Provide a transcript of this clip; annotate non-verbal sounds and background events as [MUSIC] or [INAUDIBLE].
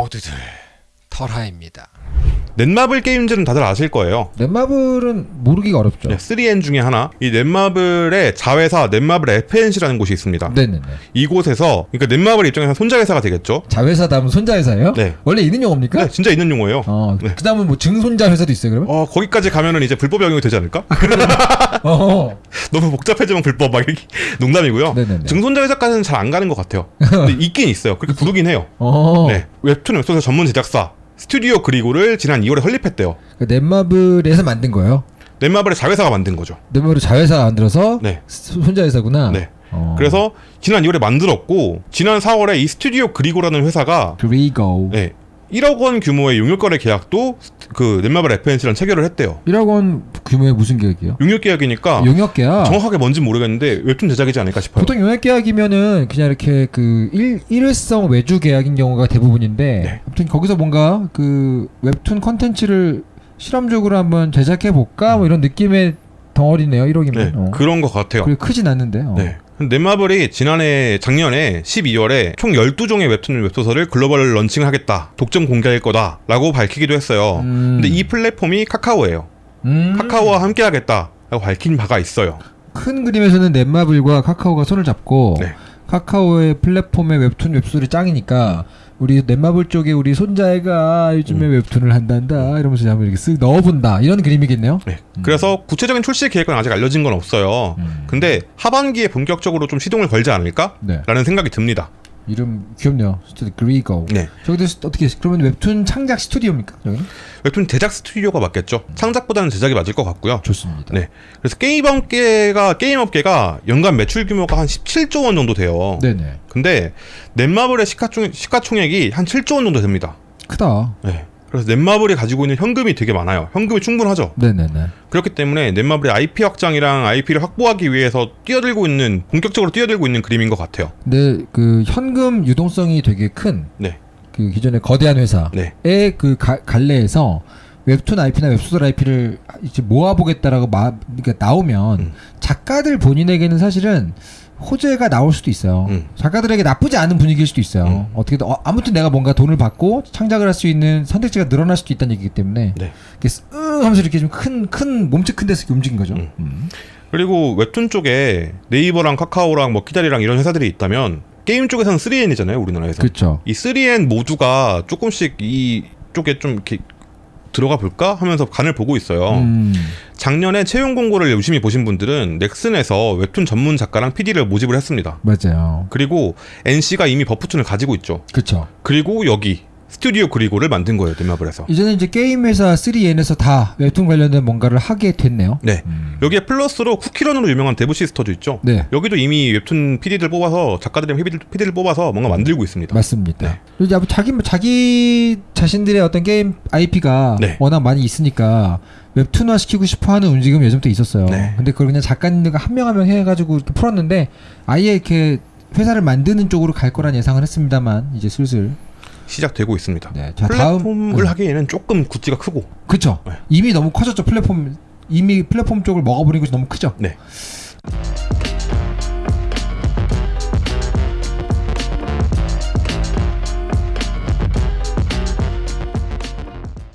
모두들 털하입니다. 넷마블 게임즈는 다들 아실 거예요. 넷마블은 모르기가 어렵죠. 네, 3N 중에 하나. 이 넷마블의 자회사 넷마블 FNC라는 곳이 있습니다. 네네네. 이곳에서 그러니까 넷마블 입장에서 손자회사가 되겠죠. 자회사 다음은 손자회사예요? 네. 원래 있는 용어입니까? 네, 진짜 있는 용어예요. 어, 네. 그 다음은 뭐 증손자 회사도 있어요, 그러면? 어, 거기까지 가면은 이제 불법 영역이 되지 않을까? [LAUGHS] 어. 너무 복잡해지면 불법 막 이렇게 [LAUGHS] 농담이고요. 네네네. 증손자 회사까지는 잘 안 가는 것 같아요. [LAUGHS] 근데 있긴 있어요. 그렇게 부르긴 해요. 어. 네. 웹툰 웹소설 전문 제작사 스튜디오 그리고를 지난 2월에 설립했대요. 그 넷마블에서 만든 거예요. 넷마블의 자회사가 만든 거죠. 넷마블 자회사가 만들어서 네. 스- 손자 회사구나. 네. 어. 그래서 지난 2월에 만들었고 지난 4월에 이 스튜디오 그리고라는 회사가 그리고 네, 1억 원 규모의 용역거래 계약도 그 넷마블 F&C랑 체결을 했대요. 1억 원 규모의 무슨 계약이요? 용역 계약이니까 용역 계약. 정확하게 뭔지 모르겠는데 웹툰 제작이지 않을까 싶어요. 보통 용역 계약이면은 그냥 이렇게 그 일, 일회성 외주 계약인 경우가 대부분인데 네. 아무튼 거기서 뭔가 그 웹툰 컨텐츠를 실험적으로 한번 제작해 볼까 뭐 이런 느낌의 덩어리네요 1억이면 네, 어. 그런 것 같아요. 크진 않는데 어. 네. 넷마블이 지난해 작년에 12월에 총 12종의 웹툰 웹소설을 글로벌 런칭을 하겠다. 독점 공개할 거다 라고 밝히기도 했어요. 음. 근데 이 플랫폼이 카카오예요. 음. 카카오와 함께 하겠다 라고 밝힌 바가 있어요. 큰 그림에서는 넷마블과 카카오가 손을 잡고 네. 카카오의 플랫폼의 웹툰 웹소설이 짱이니까 우리 넷마블 쪽에 우리 손자애가 요즘에 음. 웹툰을 한단다 이러면서 한번 이렇게 쓱 넣어본다 이런 그림이겠네요. 네. 그래서 구체적인 출시 계획은 아직 알려진 건 없어요. 음. 근데 하반기에 본격적으로 좀 시동을 걸지 않을까? 네. 라는 생각이 듭니다. 이름 귀엽네요. 스튜디오 그리고. 네. 저기도 스- 어떻게 그러면 웹툰 창작 스튜디오입니까? 저기는? 웹툰 제작 스튜디오가 맞겠죠. 창작보다는 제작이 맞을 것 같고요. 좋습니다. 네. 그래서 게임 업계가 게임 업계가 연간 매출 규모가 한 17조 원 정도 돼요. 네네. 근데 넷마블의 시가총, 시가총액이 한 7조 원 정도 됩니다. 크다. 네. 그래서 넷마블이 가지고 있는 현금이 되게 많아요. 현금이 충분하죠. 네네네. 그렇기 때문에 넷마블의 IP 확장이랑 IP를 확보하기 위해서 뛰어들고 있는 본격적으로 뛰어들고 있는 그림인 것 같아요. 근데 그 현금 유동성이 되게 큰그 네. 기존의 거대한 회사의 네. 그 가- 갈래에서 웹툰 IP나 웹소설 IP를 이제 모아보겠다라고 마, 그러니까 나오면 음. 작가들 본인에게는 사실은 호재가 나올 수도 있어요. 음. 작가들에게 나쁘지 않은 분위기일 수도 있어요. 음. 어떻게든 어, 아무튼 내가 뭔가 돈을 받고 창작을 할 수 있는 선택지가 늘어날 수도 있다는 얘기이기 때문에 네. 이렇게 으 하면서 이렇게 좀큰큰 몸집 큰 데서 움직인 거죠. 음. 음. 그리고 웹툰 쪽에 네이버랑 카카오랑 뭐 키다리랑 이런 회사들이 있다면 게임 쪽에서는 3N이잖아요, 우리나라에서. 그렇죠. 이 3N 모두가 조금씩 이 쪽에 좀 이렇게 들어가 볼까 하면서 간을 보고 있어요. 음. 작년에 채용 공고를 유심히 보신 분들은 넥슨에서 웹툰 전문 작가랑 PD를 모집을 했습니다. 맞아요. 그리고 NC가 이미 버프툰을 가지고 있죠. 그렇죠. 그리고 여기 스튜디오 그리고를 만든 거예요, 넷마블에서. 이제는 이제 게임 회사 3N에서 다 웹툰 관련된 뭔가를 하게 됐네요. 네. 음. 여기에 플러스로 쿠키런으로 유명한 데브 시스터도 있죠. 네. 여기도 이미 웹툰 PD들 뽑아서 작가들이랑 PD들, 뽑아서 뭔가 만들고 있습니다. 맞습니다. 네. 그리고 이제 자기 자기 자신들의 어떤 게임 IP가 네. 워낙 많이 있으니까 웹툰화 시키고 싶어하는 움직임이 예전부터 있었어요. 네. 근데 그걸 그냥 작가님들과 한 명 한 명 해가지고 이렇게 풀었는데 아예 이렇게 회사를 만드는 쪽으로 갈 거란 예상을 했습니다만 이제 슬슬 시작되고 있습니다. 네. 자 플랫폼을 다음 네. 하기에는 조금 구찌가 크고 그쵸 네. 이미 너무 커졌죠 플랫폼 이미 플랫폼 쪽을 먹어버리고 너무 크죠. 네.